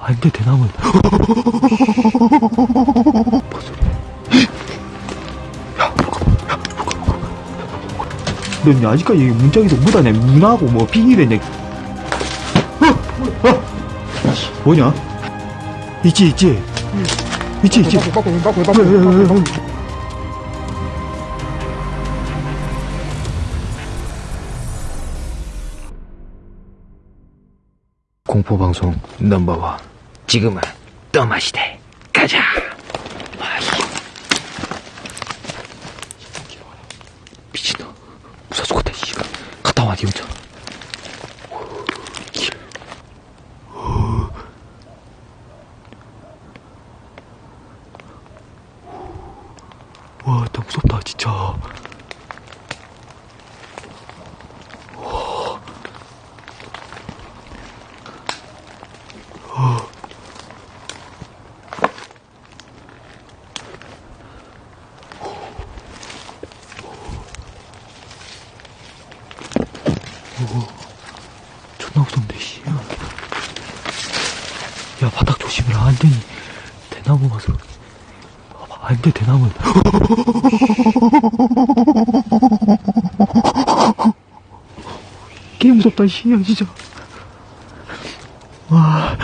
안돼 대나무 뭔 소리야 야넌 아직까지 문짝에서 묻어내 문하고 뭐 비닐에 어, 어. 뭐냐 있지 있지 있지 있지 빠꾸 빠꾸 빠꾸? 빠꾸 공포방송 넘버원. 지금은 떠마시대. 가자. 미친놈. 무사 죽었다 씨 갔다 와 니 혼자 길. 와, 너무 무섭다, 진짜. 존나 무섭네, 씨. 야, 바닥 조심해라. 안 되니. 대나무 맛으로. 안 돼, 대나무. 개 무섭다, 씨. 야, 진짜. 와,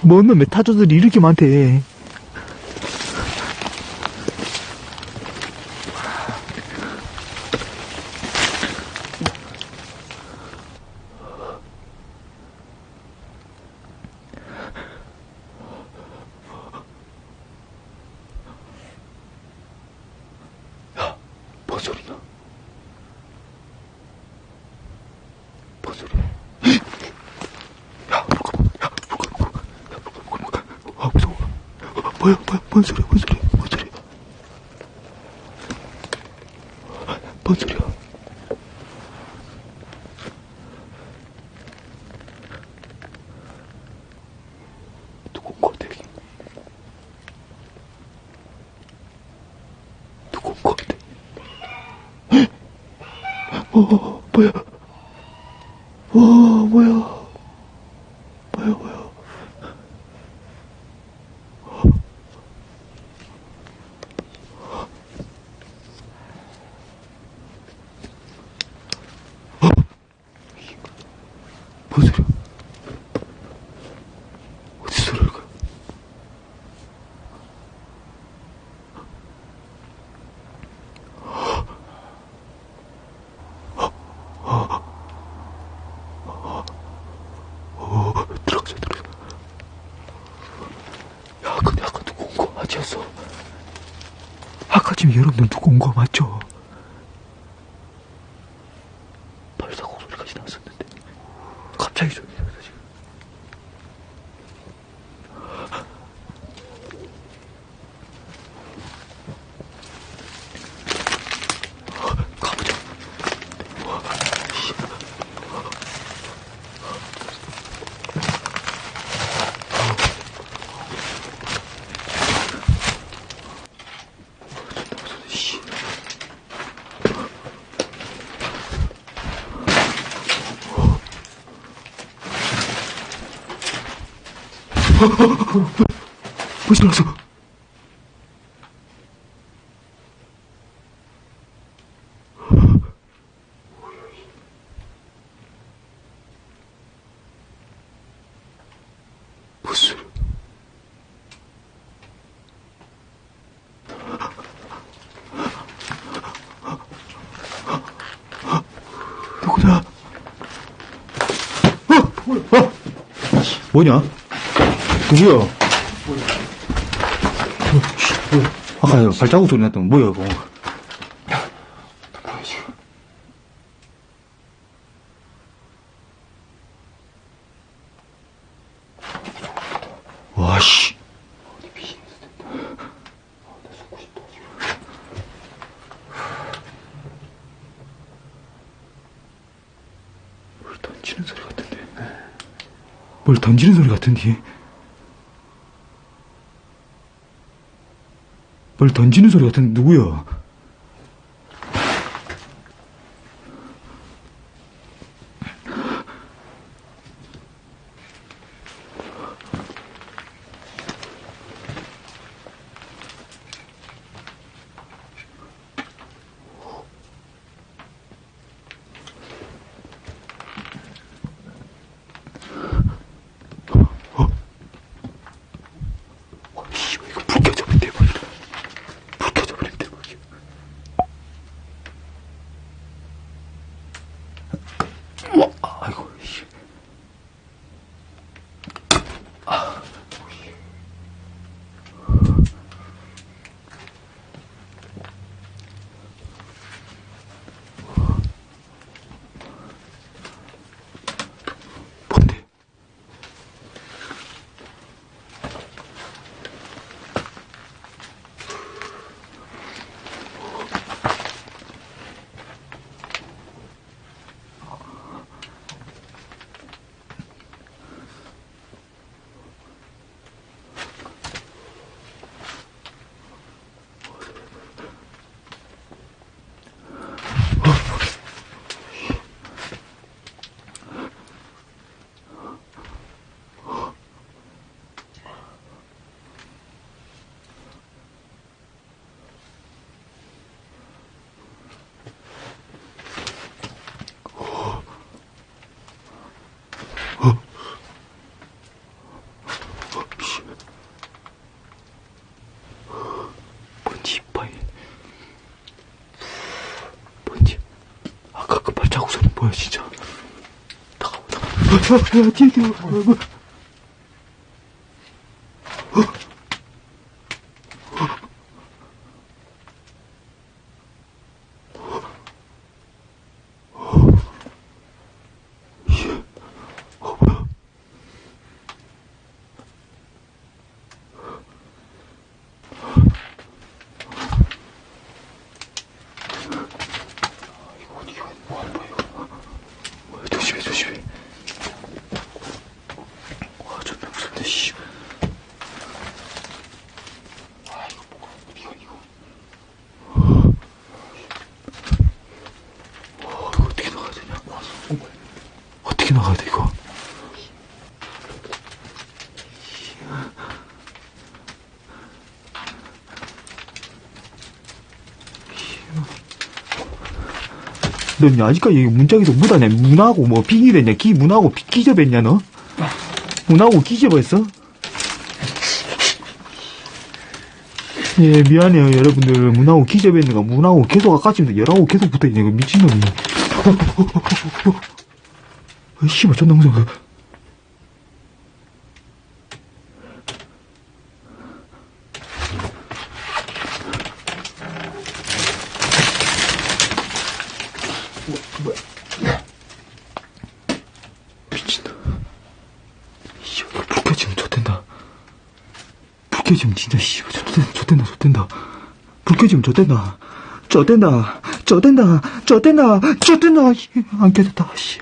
뭔 놈의 타조들이 이렇게 많대. 소리야? 뭔 소리야? 야, 잠깐만. 야, 잠깐만. 야, 잠깐만. 아, 무서워. 어, 뭐야, 뭐야, 뭔 소리야, 뭔 소리야, 뭔 소리야? 뭔 소리야? 누구 온거 같아, 여기? 누구 온거 같아? 어, 뭐야? 와, 뭐야? 뭐야, 뭐야? 어? 뭔 소리야? 어디서 소리를 가? 어, 들어가자, 들어가자. 야, 근데 아까 누구 온 거 맞았어? 아까 지금 여러분들 누구 온 거 맞죠? 발사고 소리까지 났었는데. 갑자기 소리 나서 지금. 가보자. 씨. 뭐 지났어? 무슨 누구냐? 어? 어? 뭐냐? 뭐야? 아까 발자국 소리 났던 뭐야 이거? 와 씨. 뭘 던지는 소리 같은데? 뭘 던지는 소리 같은데? 뭘 던지는 소리 같은데 누구야? 진짜. 다가와, 뒤에, 뒤에. 어, 뭐. 이거 어디가, 뭐 하는 거야, 이거. 뭐야, 조심해, 조심해. 와, 존나 무섭네, 씨. 아, 이거 뭐가, 이거, 이거. 와, 이거 어떻게 나가야 되냐? 어떻게 나가야 돼, 이거? 넌 아직까지 문짝에서 묻었냐? 문하고 뭐 빙의됐냐? 기 문하고 비- 기접했냐 너? 문하고 기접했어? 예 미안해요 여러분들 문하고 기접했는가 문하고 계속 아까쯤부터 열하고 계속 붙어있네 이거 미친놈이 어, 씨발 존나 무서워 켜지면 진짜 좆된다 좆된다 좆된다. 불 켜지면 좆된다. 좆된다. 좆된다. 좆된다. 씨, 안 켜졌다 씨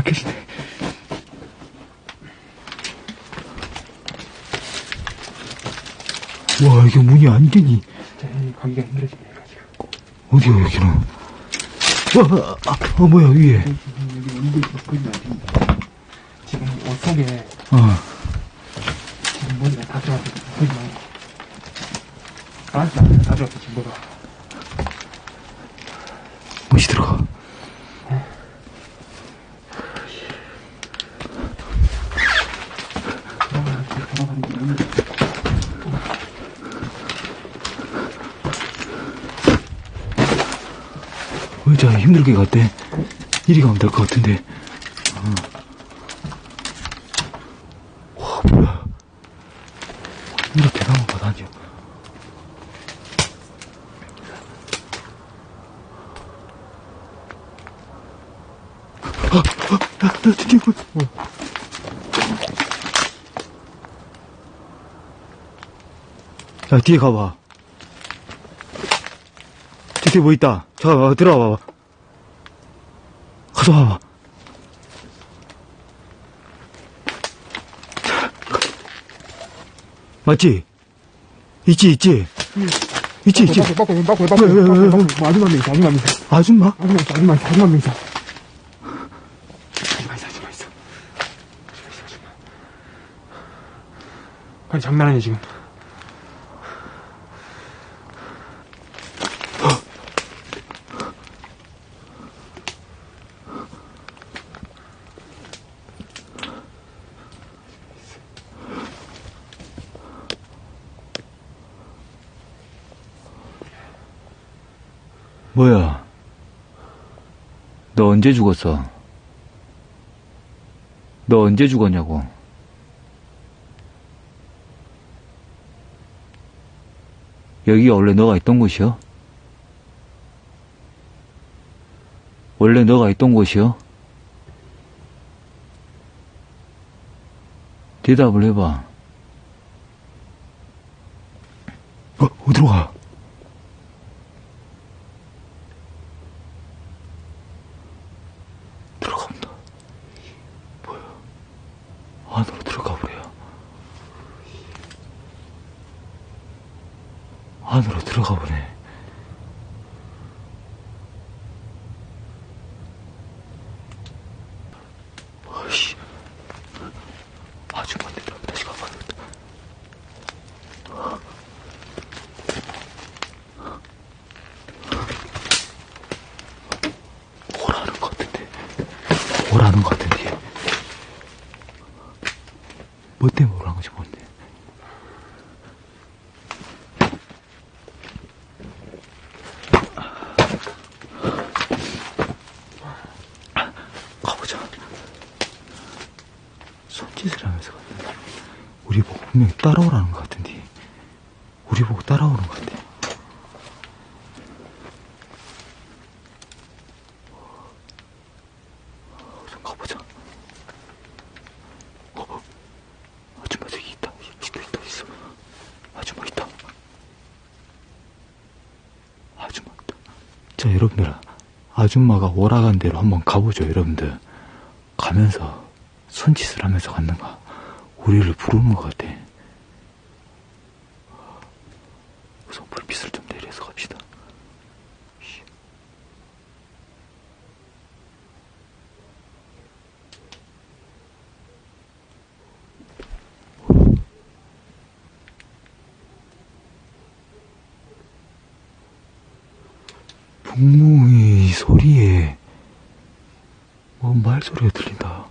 안 켜지네 와 이게 문이 완전히 가기가 힘들어지네, 가지고. 어디야 여기는 와, 아, 어 뭐야 위에 여기, 여기, 보이면 안 됩니다. 지금 옷 속에 어 지금 머리가 다 들어왔어. 보지 말고. 알았어, 알았어. 다 들어왔어, 지금 뭐가. 무시 들어가 돌아가는 게, 돌아가는 게 너무. 의자 힘들게 갔대. 이리 가면 될 것 같은데. 어. 와, 뭐야. 이렇게 나무 바다냐. 아, 아, 야, 나 진짜 이거. 뭐. 야, 뒤에 가봐. 저 뒤에 뭐 있다. 자, 어, 들어와 봐봐. 가서 봐봐. 맞지? 있지, 있지? 있지, 있지? 뭐, 아줌마 명 있어, 아줌마 명 있어. 아줌마? 아줌마 있어, 아줌마 있어, 아줌마 아줌마. 아니, 장난 아니야, 지금. 뭐야? 너 언제 죽었어? 너 언제 죽었냐고? 여기가 원래 너가 있던 곳이요? 원래 너가 있던 곳이요? 대답을 해봐. 어, 어디로 가? 들어간다. 뭐야? 안으로 들어가 버려. 안으로 들어가 보네. 아이씨. 아줌마한테 다시 가봐야겠다. 오라는 것 같은데. 오라는 것 같은데. 뭐 때문에 오라는 건지 모르는데. 매칠하면서 갔는데 우리 보고 분명히 따라오라는 것 같은데. 우리 보고 따라오는 것 같아. 좀 가보자. 어, 아줌마 저기 있다. 있다 있다 있어. 아줌마 있다. 아줌마. 있다 자 여러분들 아줌마가 오라간 대로 한번 가보죠 여러분들. 가면서 손짓을 하면서 갔는가? 우리를 부르는 것 같아 우선 불빛을 좀 내려서 갑시다 씨. 북몽이 소리에 뭔 말소리가 들린다.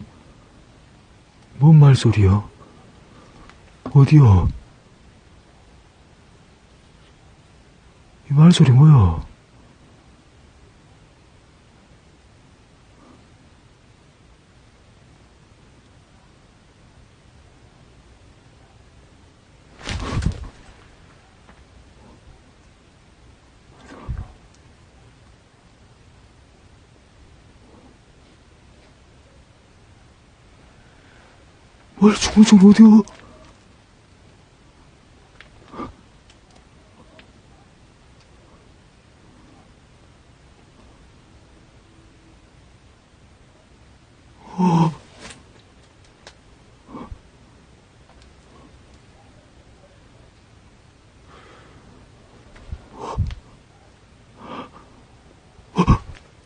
뭔 말소리야? 어디야? 이 말소리 뭐야? 뭘 중얼중얼 어디야?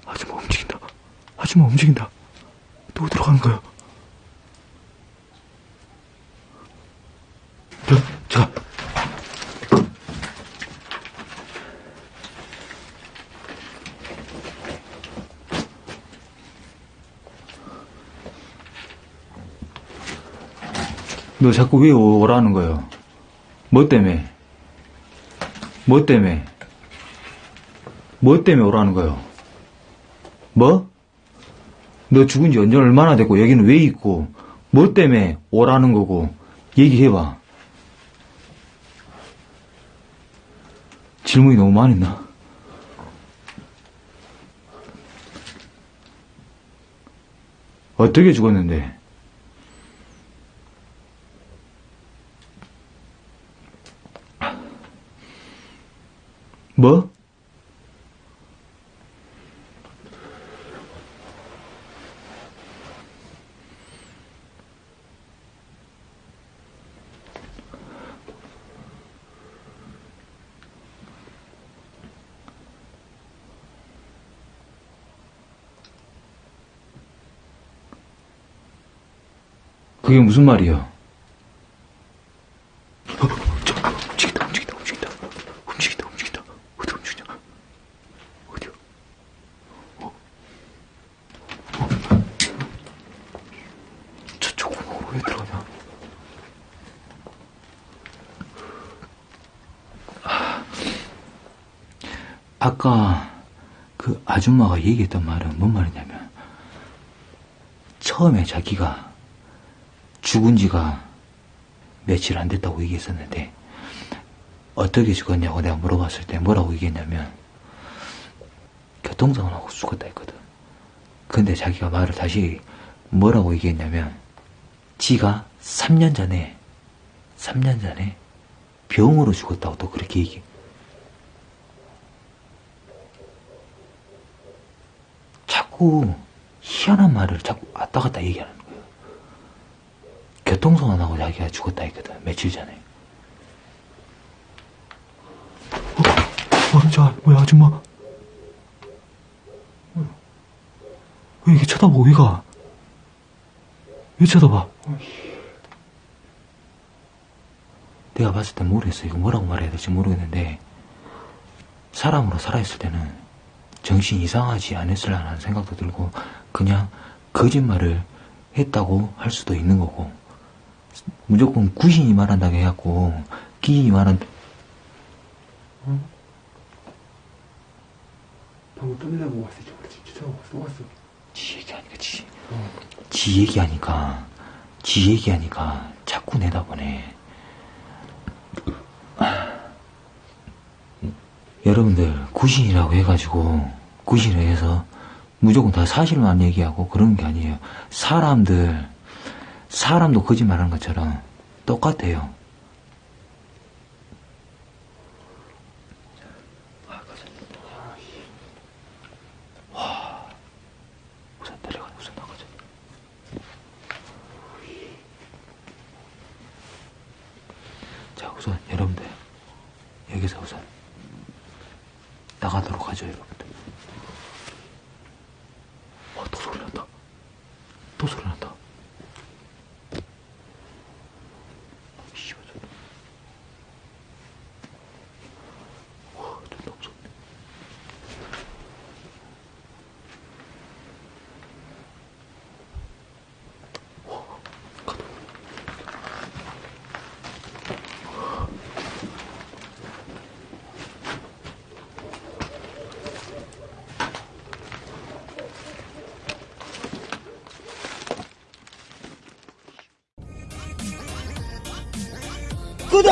아줌마 움직인다. 아줌마 움직인다. 또 들어가는 거야. 너 자꾸 왜 오- 오라는 거예요? 뭐 때문에? 뭐 때문에? 뭐 때문에 오라는 거예요? 뭐? 너 죽은 지 언제 얼마나 됐고, 여기는 왜 있고, 뭐 때문에 오라는 거고, 얘기해봐. 질문이 너무 많이 있나? 어떻게 죽었는데? 뭐? 그게 무슨 말이야? 어, 저, 움직인다, 움직인다, 움직인다. 움직인다, 움직인다. 어디 움직이냐? 어디야? 어? 어? 저쪽으로 왜 들어가냐? 아, 아까 그 아줌마가 얘기했던 말은 뭔 말이냐면 처음에 자기가 죽은 지가 며칠 안 됐다고 얘기했었는데 어떻게 죽었냐고 내가 물어봤을 때 뭐라고 얘기했냐면 교통사고나고 죽었다 했거든. 근데 자기가 말을 다시 뭐라고 얘기했냐면 지가 3년 전에 3년 전에 병으로 죽었다고 또 그렇게 얘기. 자꾸 희한한 말을 자꾸 왔다 갔다 얘기하는 거예요. 교통사고 나고 자기가 죽었다 했거든 며칠 전에 어, 어, 자, 뭐야 아줌마 왜 이렇게 쳐다보고 왜 가? 왜 쳐다봐? 내가 봤을 땐 모르겠어 이거 뭐라고 말해야 될지 모르겠는데 사람으로 살아있을 때는 정신 이상하지 않았을라는 생각도 들고 그냥 거짓말을 했다고 할 수도 있는 거고 무조건 구신이 말한다고 해갖고 기인이 말한 방금 끝내고 왔어. 또 왔어. 지 얘기하니까 지, 어. 지 얘기하니까 지 얘기하니까 자꾸 내다보네. 여러분들 구신이라고 해가지고 구신을 해서 무조건 다 사실만 얘기하고 그런 게 아니에요. 사람들 사람도 거짓말하는 것처럼 똑같아요. 자, 우선 여러분들 여기서 우선 나가도록 하죠, 여러분들. 와, 또 소리 난다. 또 소리 난다. 씨발, 저. 와, 존나 무섭네. 구독!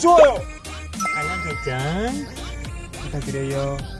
좋아요! 알람 설정 부탁드려요. 어.